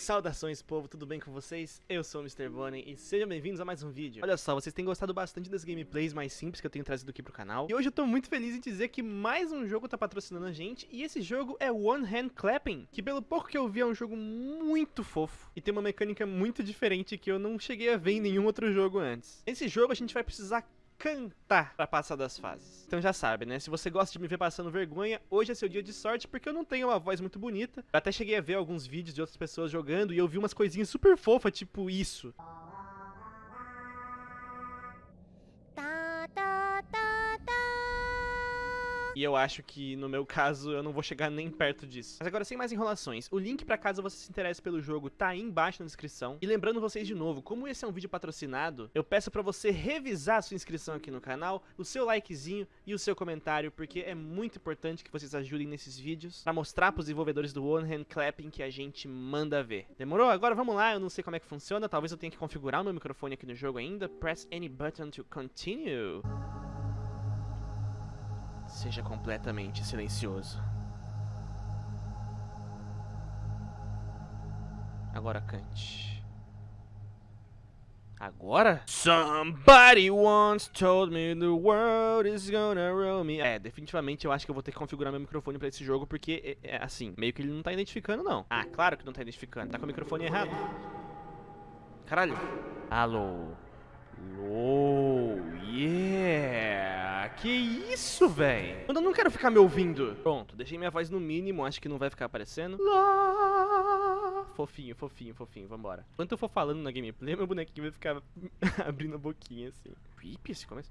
Saudações povo, tudo bem com vocês? Eu sou o Mr. Bonnie e sejam bem-vindos a mais um vídeo. Olha só, vocês têm gostado bastante das gameplays mais simples que eu tenho trazido aqui pro canal. E hoje eu tô muito feliz em dizer que mais um jogo tá patrocinando a gente e esse jogo é One Hand Clapping, que pelo pouco que eu vi é um jogo muito fofo e tem uma mecânica muito diferente que eu não cheguei a ver em nenhum outro jogo antes. Nesse jogo a gente vai precisar cantar pra passar das fases. Então já sabe, né? Se você gosta de me ver passando vergonha, hoje é seu dia de sorte porque eu não tenho uma voz muito bonita. Eu até cheguei a ver alguns vídeos de outras pessoas jogando e eu vi umas coisinhas super fofas, tipo isso. E eu acho que, no meu caso, eu não vou chegar nem perto disso. Mas agora, sem mais enrolações, o link pra caso você se interesse pelo jogo tá aí embaixo na descrição. E lembrando vocês de novo, como esse é um vídeo patrocinado, eu peço pra você revisar a sua inscrição aqui no canal, o seu likezinho e o seu comentário, porque é muito importante que vocês ajudem nesses vídeos pra mostrar pros desenvolvedores do One Hand Clapping que a gente manda ver. Demorou? Agora vamos lá, eu não sei como é que funciona, talvez eu tenha que configurar o meu microfone aqui no jogo ainda. Press any button to continue. Seja completamente silencioso. Agora cante. Agora? Somebody once told me the world is gonna roll me. É, definitivamente eu acho que eu vou ter que configurar meu microfone pra esse jogo, porque, é, é, assim, meio que ele não tá identificando, não. Ah, claro que não tá identificando. Tá com o microfone errado. Caralho. Alô. Alô. Yeah. Que isso, véi? Eu não quero ficar me ouvindo. Pronto, deixei minha voz no mínimo, acho que não vai ficar aparecendo. Lá. Fofinho, fofinho, fofinho, vambora. Enquanto eu for falando na gameplay, meu bonequinho vai ficar abrindo a boquinha assim. Creepy esse começo.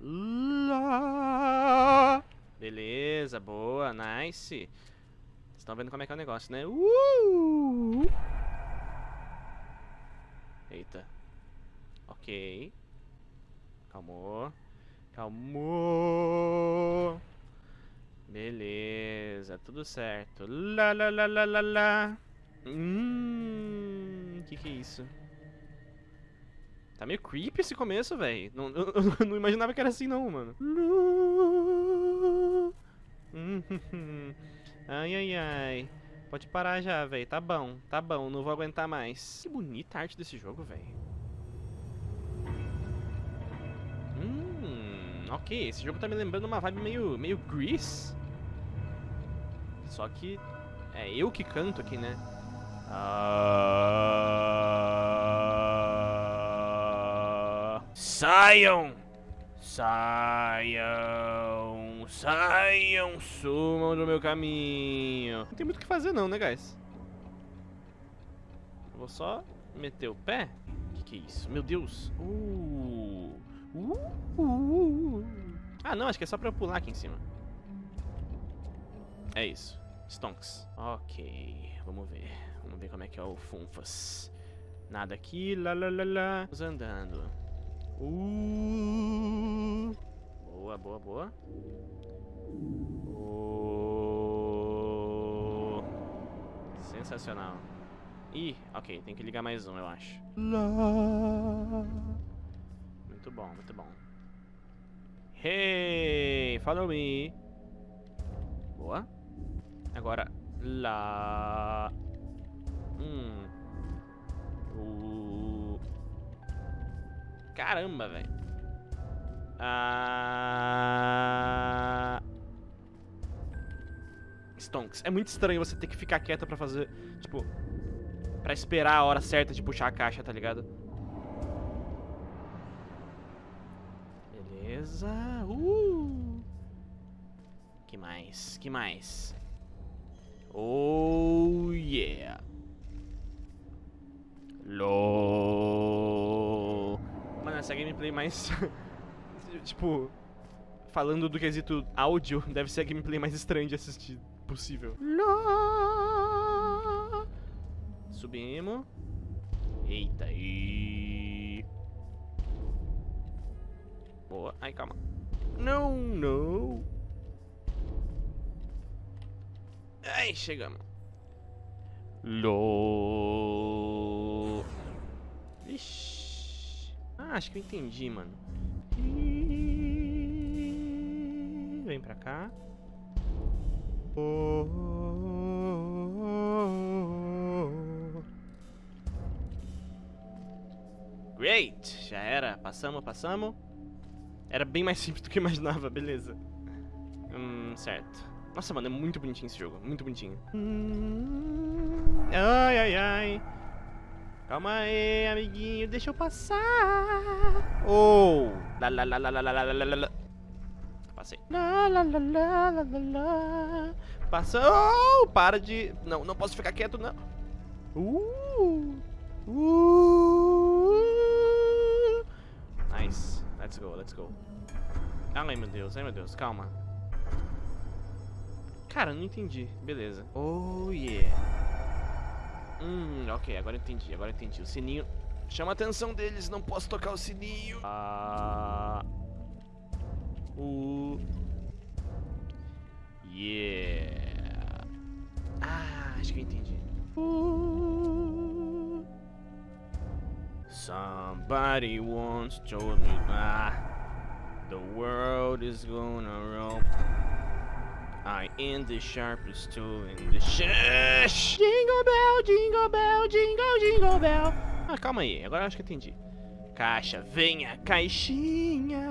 Lá. Beleza, boa, nice. Vocês estão vendo como é que é o negócio, né? Uh! Eita. Ok. Calmou. Calmou. Beleza, tudo certo. Lá, lá, lá, lá, lá, lá. Hum, que que é isso? Tá meio creepy esse começo, velho. Não, não imaginava que era assim não, mano. Ai, ai, ai. Pode parar já, velho. Tá bom, tá bom. Não vou aguentar mais. Que bonita a arte desse jogo, velho. Ok. Esse jogo tá me lembrando uma vibe meio, meio Grease. Só que é eu que canto aqui, né? Ah... Saiam! Saiam! Saiam! Sumam do meu caminho! Não tem muito o que fazer não, né, guys? Vou só meter o pé. O que, que é isso? Meu Deus! Uh, uh, uh, ah, não, acho que é só pra eu pular aqui em cima. É isso. Stonks. Ok, vamos ver. Vamos ver como é que é o Funfas. Nada aqui, lá, lá, lá, lá. Vamos andando. Uh, boa, boa, boa. Uh, sensacional. Ih, ok, tem que ligar mais um, eu acho. Lá. Muito bom, muito bom. Hey, follow me. Boa. Agora, lá. Hum. Uh. Caramba, velho. Ah. Stonks. É muito estranho você ter que ficar quieto pra fazer, tipo, pra esperar a hora certa de puxar a caixa, tá ligado? Beleza. Uh. Que mais? Que mais? Oh, yeah. LOL. Mano, essa gameplay mais... tipo... Falando do quesito áudio, deve ser a gameplay mais estranha de assistir possível. LOL. Subimos. Eita, e... Boa. Ai, calma. Não, não. Ai, chegamos. lo Ixi. Ah, acho que eu entendi, mano. Vem pra cá. Oh, Great! Já era. Passamos, passamos. Era bem mais simples do que eu imaginava, beleza. Hum, certo. Nossa, mano, é muito bonitinho esse jogo. Muito bonitinho. Ai, ai, ai. Calma aí, amiguinho. Deixa eu passar. Oh. la, la, la, la, la, la, la, la. Passei. La, la, la, la, la, la. Passa. Oh, para de... Não, não posso ficar quieto, não. Uh. Uh. Let's go, let's go. Ai, meu Deus, ai, meu Deus. Calma. Cara, não entendi. Beleza. Oh, yeah. Hum, ok, agora entendi, agora entendi. O sininho chama a atenção deles, não posso tocar o sininho. Ah... O... Yeah. Ah, acho que eu entendi. Uh... Somebody once told me ah, the world is gonna roll. I am the sharpest tool in the shush. Jingle bell, jingle bell, jingle, jingle bell. Ah, calma aí, agora eu acho que entendi. Caixa, venha, caixinha.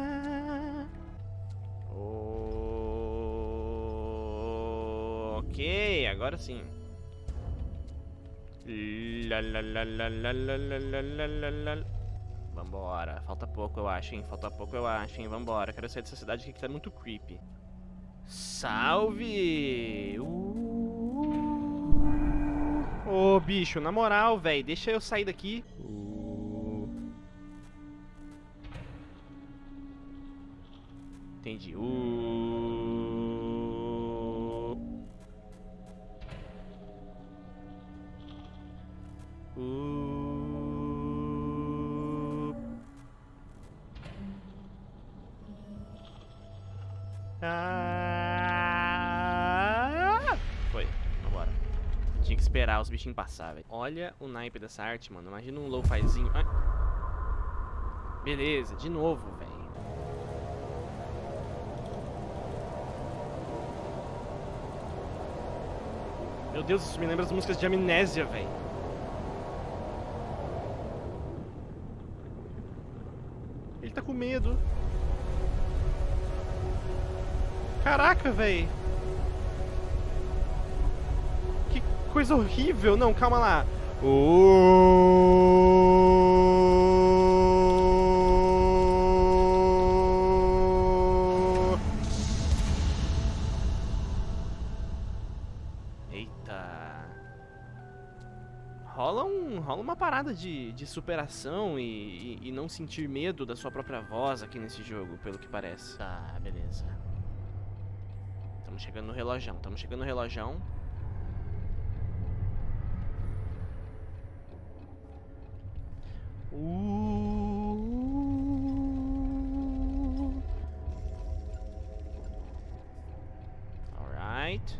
Ok, agora sim. La, la, la, la, la, la, la, la, la, la. Vambora, falta pouco eu acho, hein? Falta pouco eu acho, hein? Vambora, quero sair dessa cidade aqui que tá muito creepy. Salve! Uh. Ô, bicho, na moral, velho, deixa eu sair daqui. Uh. Entendi. Uh. Ah. Foi, vambora. Tinha que esperar os bichinhos passar, velho. Olha o naipe dessa arte, mano. Imagina um lo-fizinho. Ai. Beleza, de novo, velho. Meu Deus, isso me lembra as músicas de Amnésia, velho. Ele tá com medo. Caraca, velho. Que coisa horrível. Não, calma lá. Oh. Eita. Rola, um, rola uma parada de, de superação e, e, e não sentir medo da sua própria voz aqui nesse jogo, pelo que parece. Tá, beleza. Estamos chegando no relojão, estamos chegando no relojão. Uh. Alright.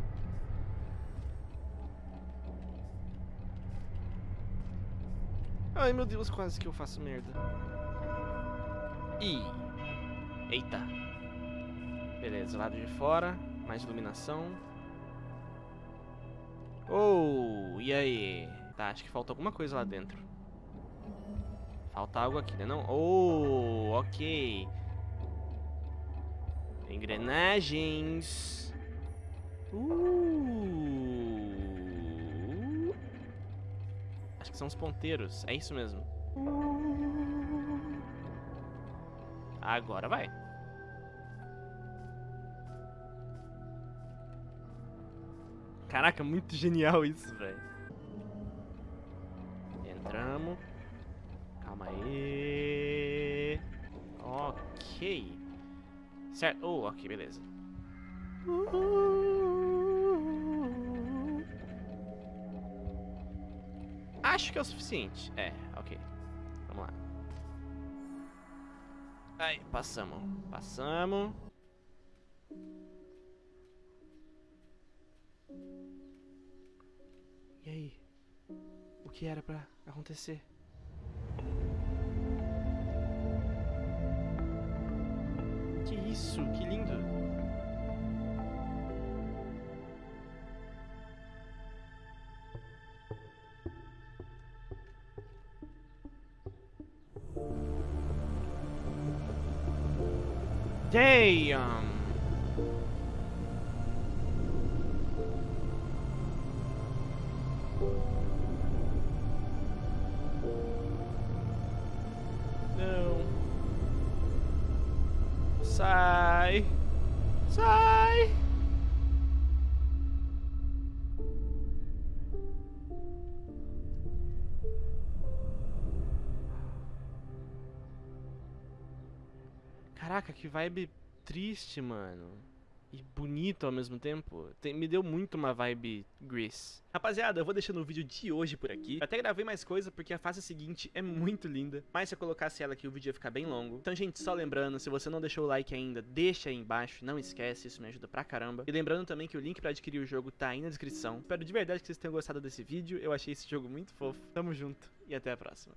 Ai meu Deus, quase que eu faço merda. Ih. Eita. Beleza, lado de fora. Mais iluminação. Oh, e aí? Tá, acho que falta alguma coisa lá dentro. Falta algo aqui, né não? Oh, ok. Engrenagens. Uh. Acho que são os ponteiros. É isso mesmo. Agora vai. Caraca, muito genial isso, velho. Entramos. Calma aí. Ok. Certo. Oh, ok, beleza. Acho que é o suficiente. É, ok. Vamos lá. Aí, passamos. Passamos. que era pra acontecer. Que isso, que lindo! Damn! Sai. Sai. Caraca, que vibe triste, mano e bonito ao mesmo tempo. Tem, me deu muito uma vibe Grease. Rapaziada, eu vou deixando o vídeo de hoje por aqui. Eu até gravei mais coisa porque a fase seguinte é muito linda. Mas se eu colocasse ela aqui, o vídeo ia ficar bem longo. Então, gente, só lembrando, se você não deixou o like ainda, deixa aí embaixo. Não esquece, isso me ajuda pra caramba. E lembrando também que o link pra adquirir o jogo tá aí na descrição. Espero de verdade que vocês tenham gostado desse vídeo. Eu achei esse jogo muito fofo. Tamo junto e até a próxima.